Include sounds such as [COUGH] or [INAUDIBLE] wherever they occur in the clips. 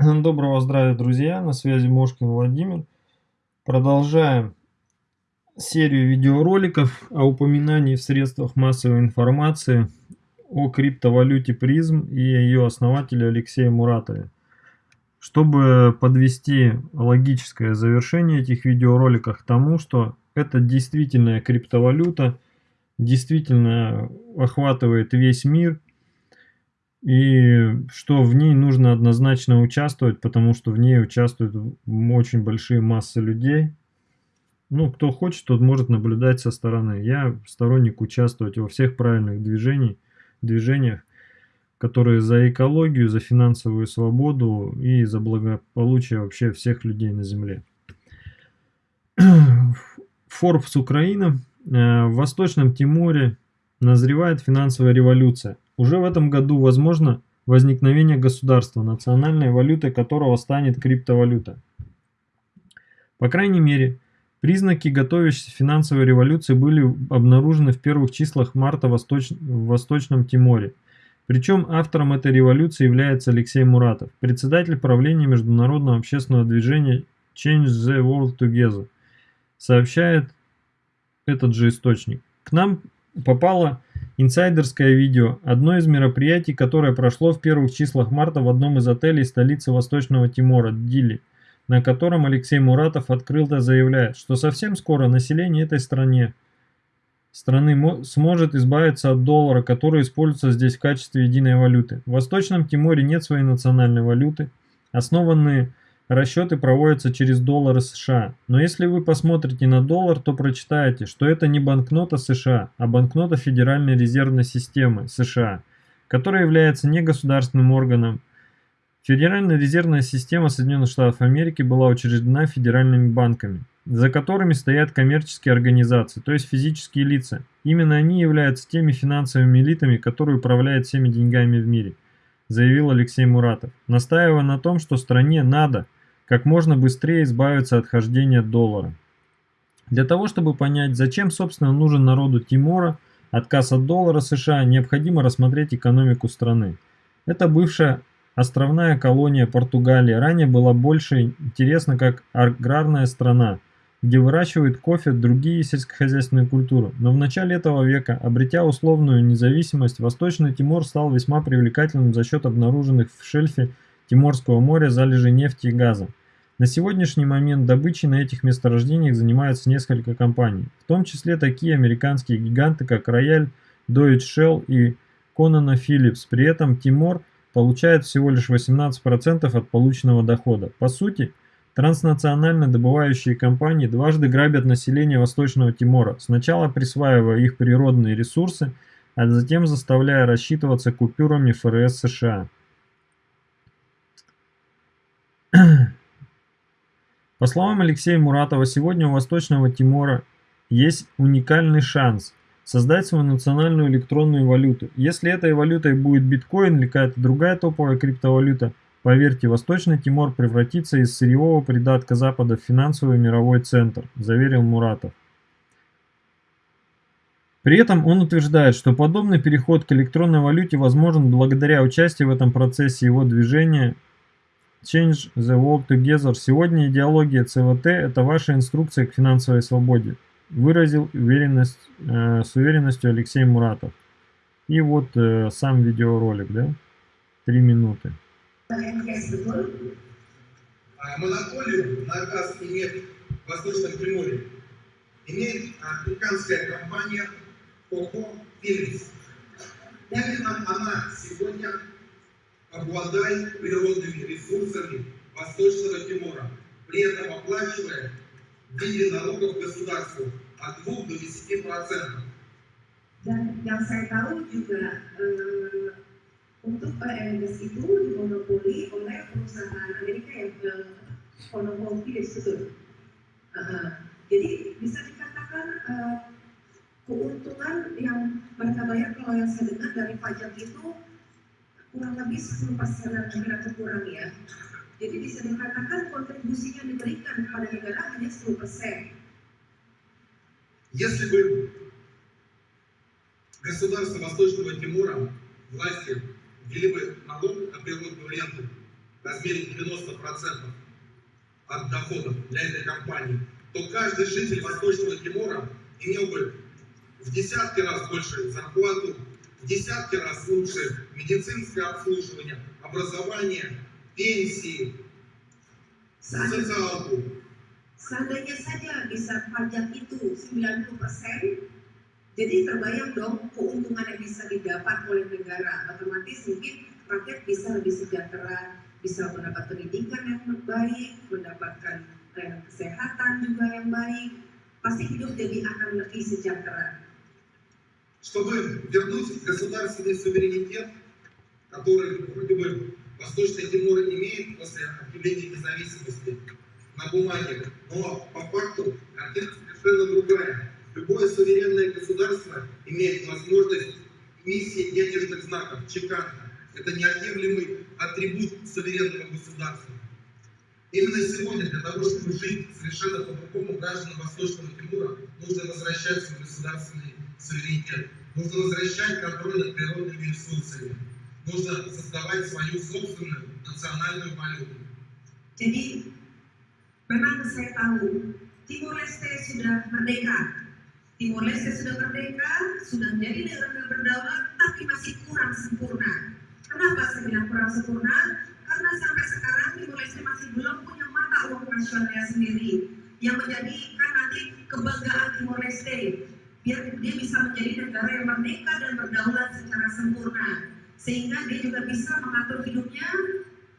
Доброго здравия, друзья! На связи Мошкин Владимир. Продолжаем серию видеороликов о упоминании в средствах массовой информации о криптовалюте призм и ее основателе Алексее Муратове. Чтобы подвести логическое завершение этих видеороликов к тому, что это действительная криптовалюта, действительно охватывает весь мир – и что в ней нужно однозначно участвовать, потому что в ней участвуют очень большие массы людей. Ну, кто хочет, тот может наблюдать со стороны. Я сторонник участвовать во всех правильных движений, движениях, которые за экологию, за финансовую свободу и за благополучие вообще всех людей на Земле. [CLEARS THROAT] Forbes Украина. Э, в Восточном Тиморе назревает финансовая революция. Уже в этом году возможно возникновение государства, национальной валютой которого станет криптовалюта. По крайней мере, признаки готовящейся финансовой революции были обнаружены в первых числах марта в, Восточ... в Восточном Тиморе. Причем автором этой революции является Алексей Муратов, председатель правления международного общественного движения Change the World Together, сообщает этот же источник. К нам попало инсайдерское видео, одно из мероприятий, которое прошло в первых числах марта в одном из отелей столицы Восточного Тимора, Дили, на котором Алексей Муратов открыто заявляет, что совсем скоро население этой стране страны сможет избавиться от доллара, который используется здесь в качестве единой валюты. В Восточном Тиморе нет своей национальной валюты, основанные Расчеты проводятся через доллары США. Но если вы посмотрите на доллар, то прочитаете, что это не банкнота США, а банкнота Федеральной резервной системы США, которая является негосударственным органом. Федеральная резервная система Соединенных Штатов Америки была учреждена федеральными банками, за которыми стоят коммерческие организации, то есть физические лица. Именно они являются теми финансовыми элитами, которые управляют всеми деньгами в мире, заявил Алексей Муратов, настаивая на том, что стране надо – как можно быстрее избавиться от хождения доллара. Для того, чтобы понять, зачем, собственно, нужен народу Тимора отказ от доллара США, необходимо рассмотреть экономику страны. Это бывшая островная колония Португалии, ранее была больше интересна как аграрная страна, где выращивают кофе, другие сельскохозяйственные культуры. Но в начале этого века, обретя условную независимость, Восточный Тимор стал весьма привлекательным за счет обнаруженных в шельфе Тиморского моря залежей нефти и газа. На сегодняшний момент добычей на этих месторождениях занимаются несколько компаний, в том числе такие американские гиганты, как Royal, Deutsche Shell и Conana Phillips. При этом Тимор получает всего лишь 18% от полученного дохода. По сути, транснационально добывающие компании дважды грабят население Восточного Тимора, сначала присваивая их природные ресурсы, а затем заставляя рассчитываться купюрами ФРС США. По словам Алексея Муратова, сегодня у Восточного Тимора есть уникальный шанс создать свою национальную электронную валюту. Если этой валютой будет биткоин или какая-то другая топовая криптовалюта, поверьте, Восточный Тимор превратится из сырьевого придатка Запада в финансовый мировой центр, заверил Муратов. При этом он утверждает, что подобный переход к электронной валюте возможен благодаря участию в этом процессе его движения Change the World Together. Сегодня идеология ЦВТ – это ваша инструкция к финансовой свободе, выразил уверенность, э, с уверенностью Алексей Муратов. И вот э, сам видеоролик, да, три минуты. Монополию на газ и в Восточном Приморье имеет американская компания Coco Phillips. Именно она сегодня обладает природными ресурсами Восточного Тимора, при этом оплачивая в виде налогов государству от 2 до 10 процентов. Dan yang saya tahu juga uh, untuk LNS itu dimonopoli oleh perusahaan Amerika yang uh, monopoli itu. Uh, jadi bisa dikatakan uh, keuntungan yang mereka bayar kalau yang saya dengar dari pajak itu kurang lebih 10 persenan negara kurang ya. Jadi bisa dikatakan kontribusi yang diberikan kepada negara hanya 10 persen. Если бы государство Восточного Тимора, власти, ввели бы налог на природную ренту, в размере 90% от доходов для этой компании, то каждый житель Восточного Тимора имел бы в десятки раз больше зарплату, в десятки раз лучше медицинское обслуживание, образование, пенсии, социалку. Seandainya saja bisa pajak itu 90%, jadi terbayang dong keuntungan yang bisa didapat oleh negara. Otomatis mungkin rakyat bisa lebih sejahtera, bisa mendapat pendidikan yang baik, mendapatkan eh, kesehatan juga yang baik, pasti hidup jadi akan lebih sejahtera. Чтобы вернуть государственный суверенитет, который вроде бы Восточный Тимор имеет после объявления независимости на бумаге, но по факту картина совершенно другая. Любое суверенное государство имеет возможность эмиссии денежных знаков, чеканка. Это неотъемлемый атрибут суверенного государства. Именно сегодня для того, чтобы жить совершенно по-другому гражданам Восточного Тимура, нужно возвращать свой государственный суверенитет. Нужно возвращать контроль над природными ресурсами. Нужно создавать свою собственную национальную валюту. Jadi memang saya tahu Timor Leste sudah merdeka. Timor Leste sudah merdeka, sudah menjadi negara berdaulat, tapi masih kurang sempurna. Kenapa saya bilang kurang sempurna? Karena sampai sekarang Timor Leste masih belum punya mata uang nasionalnya sendiri yang menjadikan nanti kebanggaan Timor Leste Dia bisa menjadi negara yang merdeka dan berdaulat secara sempurna sehingga dia juga bisa mengatur hidupnya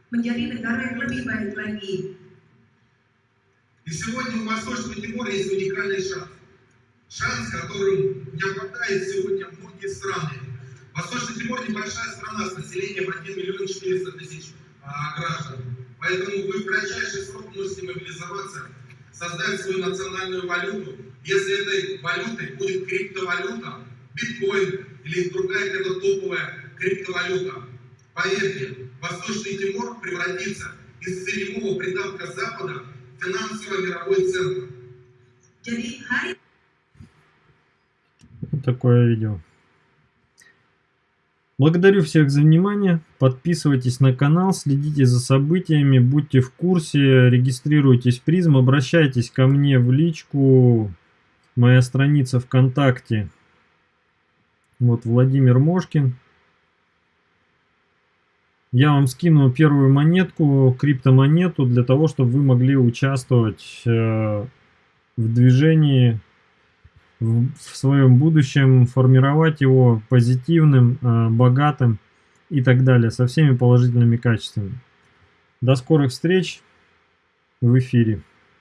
menjadi negara yang lebih baik lagi. И сегодня у Восточного Тимора есть уникальный шанс. Шанс, которым не обладают сегодня многие страны. Восточный Тимор небольшая страна с населением 1 миллион 400 тысяч а, граждан. Поэтому вы в кратчайший срок можете мобилизоваться, создать свою национальную валюту. Если этой валютой будет криптовалюта, биткоин или другая какая-то топовая криптовалюта, поверьте, Восточный Тимор превратится из сырьевого придатка Запада в финансово-мировой центр. Jadi hari Вот такое видео. Благодарю всех за внимание. Подписывайтесь на канал, следите за событиями, будьте в курсе, регистрируйтесь в призм, обращайтесь ко мне в личку. Моя страница ВКонтакте. Вот Владимир Мошкин. Я вам скину первую монетку, криптомонету, для того, чтобы вы могли участвовать э, в движении в, в своем будущем, формировать его позитивным, э, богатым и так далее, со всеми положительными качествами. До скорых встреч в эфире.